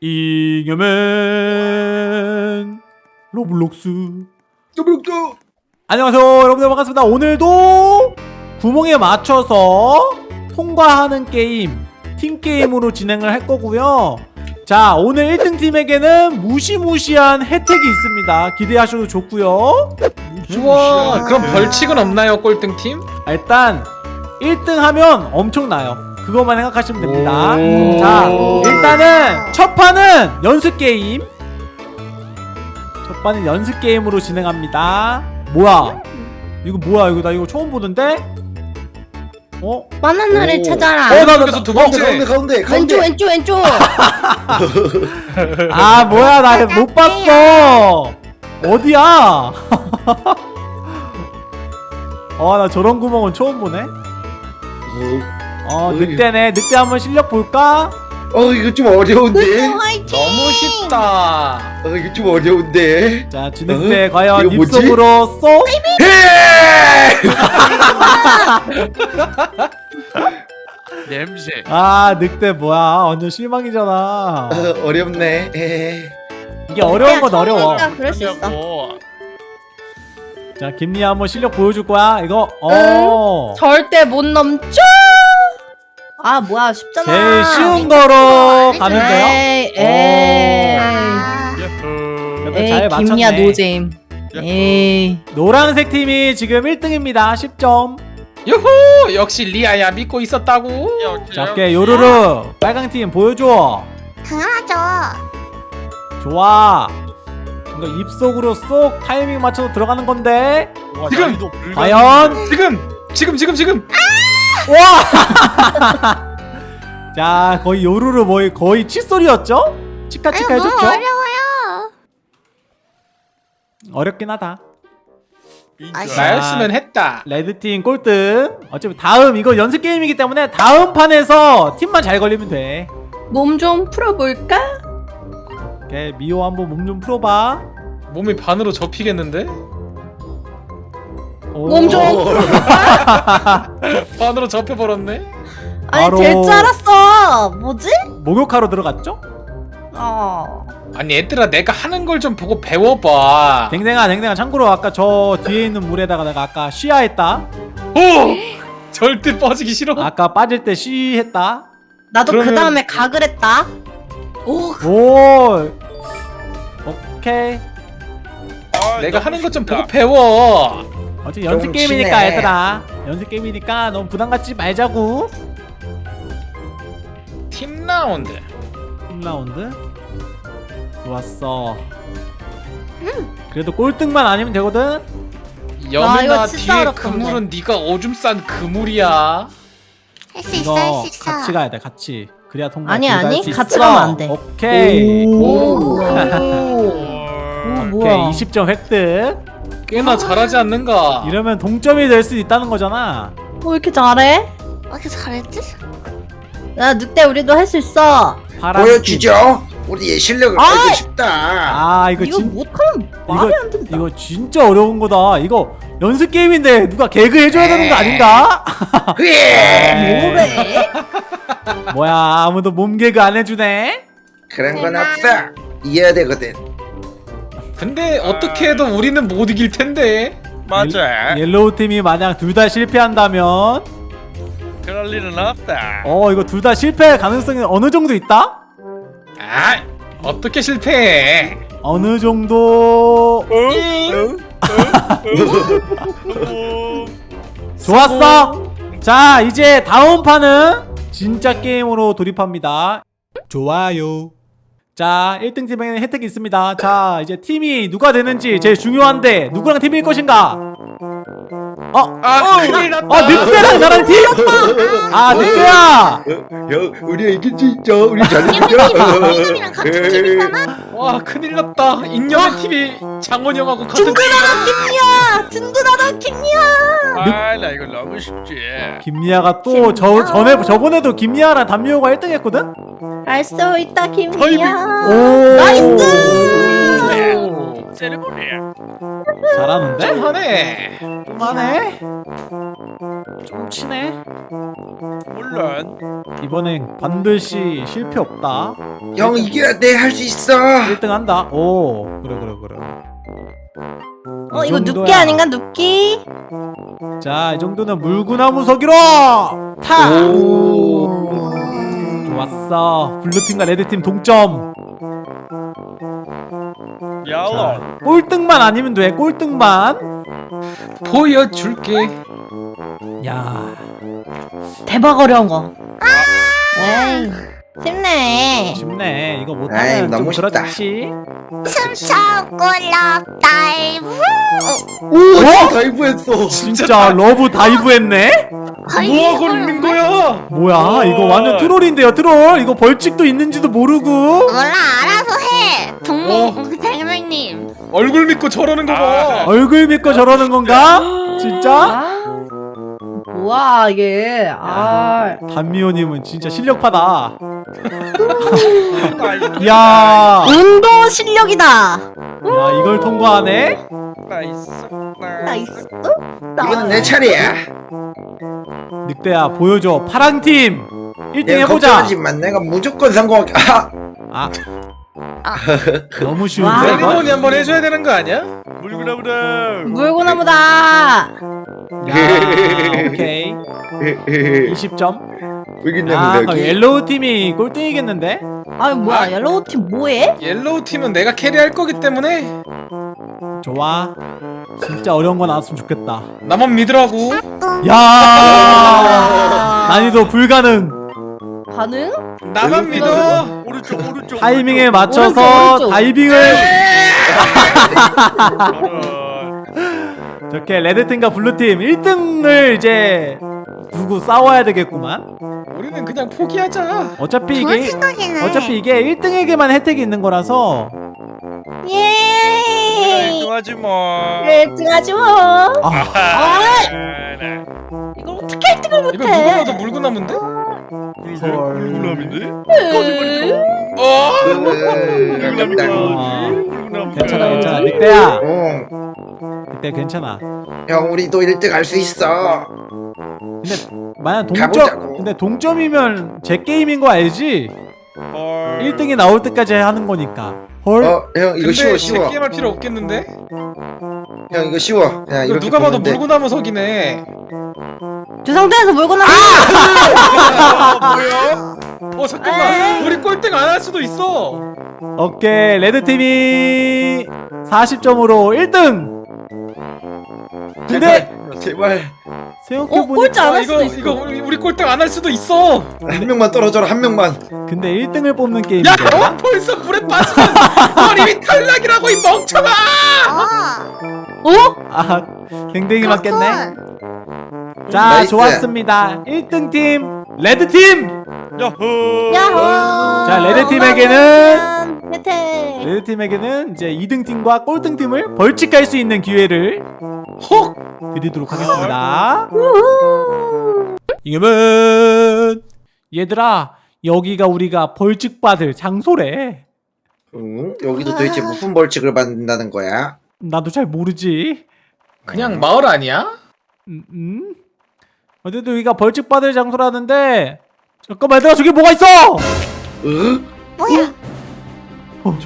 잉여맨 로블록스. 또블록도 안녕하세요 여러분들 반갑습니다. 오늘도 구멍에 맞춰서 통과하는 게임 팀게임으로 진행을 할 거고요. 자 오늘 1등 팀에게는 무시무시한 혜택이 있습니다. 기대하셔도 좋고요. 우와 그럼 벌칙은 없나요 꼴등팀? 아, 일단 1등 하면 엄청나요 그것만 생각하시면 됩니다. 오. 자 일단은 첫 판은 연습 게임. 첫 판은 연습 게임으로 진행합니다. 뭐야? 이거 뭐야? 이거 나 이거 처음 보는데? 어? 바나나를 오. 찾아라. 어, 나- 나- 중에서 두 가운데 번째. 가운데 가운데 왼쪽 가운데. 왼쪽 왼쪽. 아 뭐야? 나 못 봤어. 어디야? 아 나 저런 구멍은 처음 보네 어 늑대네. 늑대 한번 실력 볼까? 어 이거 좀 어려운데? 화이팅. 너무 쉽다. 어 이거 좀 어려운데? 자 진늑대 어? 과연? 입속으로 쏙 냄새. 아 늑대 뭐야? 완전 실망이잖아. 어, 어렵네. 에. 이게 어려운 건 어려워. 그럴 수 있어. 자 김리 한번 실력 보여줄 거야 이거? 어. 절대 못 넘죠. 아 뭐야 쉽잖아. 제일 쉬운 거로 가면 돼요? 에이 에이. 맞췄네. 노잼. 에이. 노란색 팀이 지금 1등입니다. 10점. 유후 역시 리아야 믿고 있었다고. 오케이 요루루 빨강 팀 보여줘. 당연하죠. 좋아. 이거 입속으로 쏙 타이밍 맞춰서 들어가는 건데. 와, 지금! 과연? 지금! 지금! 지금! 지금 와! 자 거의 요루루 뭐 거의 칫소리였죠? 아유 치카치카 해줬죠? 어려워요. 어렵긴 하다. 나였으면 했다 레드팀 꼴등 어차피 다음 이거 연습 게임이기 때문에 다음 판에서 팀만 잘 걸리면 돼 몸 좀 풀어볼까? 오케이 미호 한번 몸 좀 풀어봐 몸이 반으로 접히겠는데? 오. 몸 좀. 반으로 접혀버렸네 아니 바로- 될 줄 알았어. 뭐지? 목욕하러 들어갔죠? 어. 아니 얘들아 내가 하는 걸 좀 보고 배워봐 댕댕아 댕댕아 참고로 아까 저 뒤에 있는 물에다가 내가 아까 쉬야했다 오! 절대 빠지기 싫어 아까 빠질 때 쉬했다 나도 그러면- 그 다음에 각을 했다. 오. 오 오케이 아, 내가 하는 것 좀. 보고 배워 어차피 연습 좀 게임이니까 치네. 얘들아 연습 게임이니까 너무 부담 갖지 말자고 팀 라운드 1라운드 좋았어 그래도 꼴등만 아니면 되거든 아, 여민아 뒤에. 그물은 네가 오줌 싼 그물이야 할 수 있어 할 수 있어. 같이 가야 돼 같이 그래야 통과 아니, 아니, 같이 있어. 가면 안 돼. 오케이 오. 오. 오, 오케이 뭐야? 20점 획득 꽤나 잘하지 않는가 이러면 동점이 될 수 있다는 거잖아 어, 왜 이렇게 잘해? 왜 이렇게 잘했지? 야 늑대 우리도 할 수 있어. 보여주죠 우리의 실력을 아! 알고 싶다 아 이거 이거 진 못하면 말이 안 된다. 이거 진짜 어려운 거다 이거 연습 게임인데 누가 개그 해줘야 되는 거 아닌가? 예 뭐래? 뭐야 아무도 몸 개그 안 해주네 그런 건 없어 이해야 되거든 근데 어떻게 해도 우리는 못 이길 텐데. 맞아. yellow 팀이 만약 둘 다 실패한다면? 그럴 일은 없다. 어 이거 둘 다 실패 가능성이 어느 정도 있다? 아 어떻게 실패해? 어느 정도? 좋았어. 자 이제 다음 판은 진짜 게임으로 돌입합니다. 좋아요 자 1등 팀에는 혜택이 있습니다. 자 이제 팀이 누가 되는지 제일 중요한데 누구랑 팀일 것인가 어? 아 큰일 났다 아 늑대랑 나랑 팀? 아 늑대야 야 우리 이길 수 있죠 우리 잘해보자 이놈이랑 같은 팀이잖아. 와 큰일 났다 인형의 TV 장원영하고 같은 야 든든하다 킹이야. 아 나 이거 너무 쉽지 김리아가 또 저 전에 저번에도 김리아랑 담요가 1등 했거든? 알 수 있다 킹이야. 오 나이스. 세레모니. 잘하는데? 좀 하네. 그만해. 좀 치네. 물론 이번엔 반드시 실패 없다. 형 이겨야 돼할 수 있어 1등 한다. 오, 그래 그래 그래. 어이 이거. 눕기 아닌가 눕기? 자, 이 정도는 물구나무 서기로 타. 오 좋았어. 블루팀과 레드팀 동점. 야로. 꼴등만 아니면 돼. 꼴등만. 보여줄게. 야, 대박 어려운 거. 에이 쉽네. 쉽네. 이거 못하면 좀 너무 쉽다. 그렇지. 숨 참고 love dive. 오 dive했어 진짜 love dive 했네. 뭐하고 있는 거야? 뭐야? 이거 완전 troll인데요, troll. 이거 벌칙도 있는지도 모르고. 몰라 알아서 해. 어. 동무 백명님. 얼굴 믿고 저러는 거 봐. 얼굴 믿고 저러는 건가? 진짜? 아 뭐야 이게 아 단미호님은 진짜 실력파다. 야, 운동 실력이다. 야 이걸 통과하네. nice. nice. 이건 내 차례야 늑대야 보여줘. 파랑 팀 1등 내가 해보자. 걱정하지만 내가 무조건 성공할게 아 아, 너무 쉬운데? 세리머니 한번 해줘야 되는 거 아니야? 물구나무다. 물구나무다. 야, 오케이. 20점. 여기 아, 그럼 yellow 팀이 꼴등이겠는데? 아 뭐야 yellow 팀 뭐해? yellow 팀은 내가 carry할 거기 때문에 좋아. 진짜 어려운 거 나왔으면 좋겠다. 나만 믿으라고. 야, 난이도 불가능. 가능? 나만 믿어. 오른쪽 오른쪽. 타이밍에. 맞춰서 오른쪽, 오른쪽. 다이빙을. 저렇게 레드팀과 블루팀 1등을 이제 두고 싸워야 되겠구만. 우리는 그냥 포기하자. 어차피 이게 생각이네. 어차피 이게 1등에게만 혜택이 있는 거라서 예. 하지 뭐. 일등하지 뭐. 아, 아 네. 이걸 어떻게 1등을 이거 누가 봐도 못해? 물구나무인데? 물구나무인데? 어? 아깝다 아, 물구나무. 괜찮아 괜찮아 늑대야 어, 늑대 괜찮아. 형 우리도 1등 할 수 있어 근데 만약 동점 가보자고. 근데 동점이면 제 게임인 거 알지? 헐. 1등이 나올 때까지 하는 거니까. 헐. 어 형 이거 쉬워 쉬워 게임할 필요 없겠는데? 형 이거 쉬워 그냥 이거 누가 봐도 돼. 물구나무 석이네. 저 상태에서 물고나무. 아, 뭐야? 어 잠깐만. 우리 꼴등 안 할 수도 있어. 오케이 레드 팀이 40점으로 1등. 근데 제발, 제발 생각해 어 보니까 꼴찌 안 아, 이거 수도 있어. 이거 우리, 우리 꼴등 안 할 수도 있어. 한 명만 떨어져라 한 명만 근데 1등을 뽑는 야, 게임인데. 너 벌써 물에 빠지면 넌 이미 탈락이라고 이 멍청아. 어. 어? 아, 댕댕이 맞겠네. 자, nice. 좋았습니다. 1등 팀 레드 팀. 야호. 야호. 자, 레드 팀에게는 혜택. 레드 팀에게는 이제 2등 팀과 꼴등 팀을 벌칙할 수 있는 기회를 헉. 드리도록 하겠습니다. 우후. 이겨면 얘들아 여기가 우리가 벌칙 받을 장소래. 응? 여기도 도대체 무슨 벌칙을 받는다는 거야? 나도 잘 모르지. 그냥 마을 아니야? 음, 음? 어쨌든 여기가 벌칙 받을 장소라는데 잠깐만 얘들아 저기 뭐가 있어? 응? 뭐야?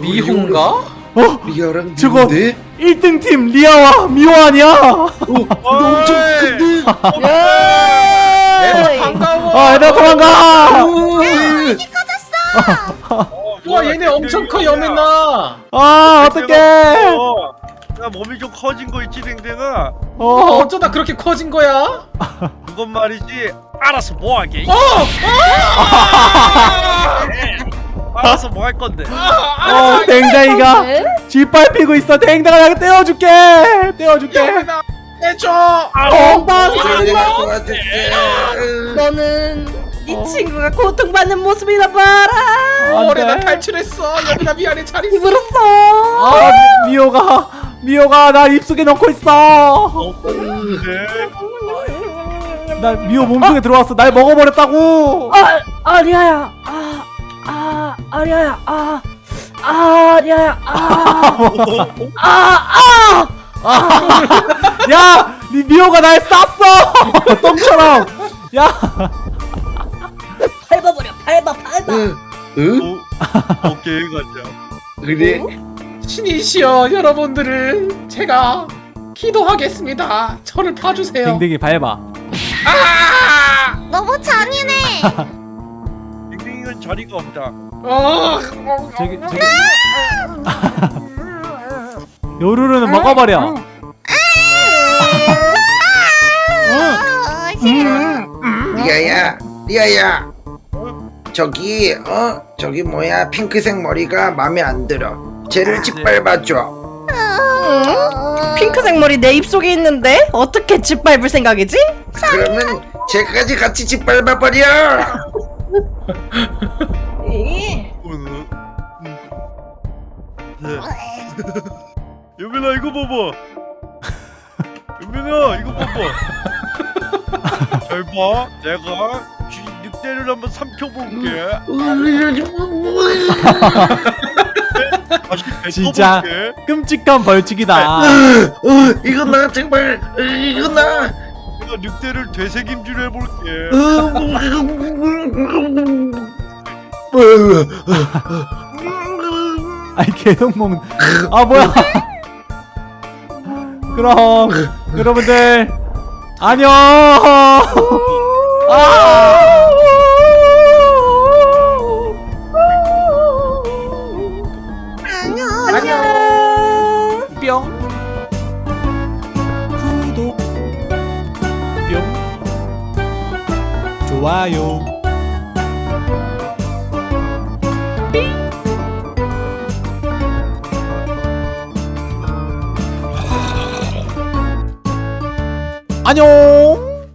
미호인가? 어? 리아랑 저거- 누군데? 1등 팀 리아와 미호 아니야? 어, 너 엄청 큰데? 얘들아 예. 반가워. 아 얘들아 도망가! 와 얘네 엄청 커 여맨나. 아 어떡해! 어, 야 몸이 좀 커진 거 있지 댕댕아. 어, 어, 어쩌다 그렇게 커진 거야? 그건 말이지. 알아서 뭐 하게. 어! 알아서 뭐 할 건데. 어 댕댕이가 네? 짓밟히고 있어 댕댕아 내가 떼어줄게 떼어줄게 해줘. 어, 내가 도와줄게 너는 네 친구가 고통받는 모습이나 봐라. 안 올해 나 돼. 탈출했어. 여민아 미안해 잘 있어. 힘들었어. 아 미- 미호가 미호가 나 입속에 넣고 있어 네. 나 미호 몸속에 들어왔어 날 먹어버렸다고 아, 아 리아야. 아, 아, 아리아야. 아, 아, 야, 아, 아, 아. 야! 니 미호가 날 쌌어! 똥처럼! 야! 밟아버려, 밟아, 밟아. 응? 응? 어, 오케이 가자. 그래? 신이시여 여러분들을 제가 기도하겠습니다. 저를 봐주세요. 댕댕이 밟아. 아! 너무 잔인해. 자리가 없다. 어, 저기, 저기. 요루루는 먹어버려. 어, 싫어. 리아야 리아야 저기 어 저기 뭐야 핑크색 머리가 마음에 안 들어 쟤를 짓밟아줘 어. 핑크색 머리 내 입속에 있는데 어떻게 짓밟을 생각이지? 그러면 쟤까지 같이 짓밟아버려 음. 네. 여민아 이거 봐봐. 여민아 이거 봐봐. 잘 봐. 내가 쥐 늑대를 한번 삼켜볼게. 진짜. 끔찍한 벌칙이다. 어, 이거 나 정말 어, 이거 나 내가 늑대를 되새김질 해볼게. 아니, 계속 먹는. 아, 뭐야. 그럼, 여러분들, 안녕! 아! 안녕. 뿅 구독 좋아요. 안녕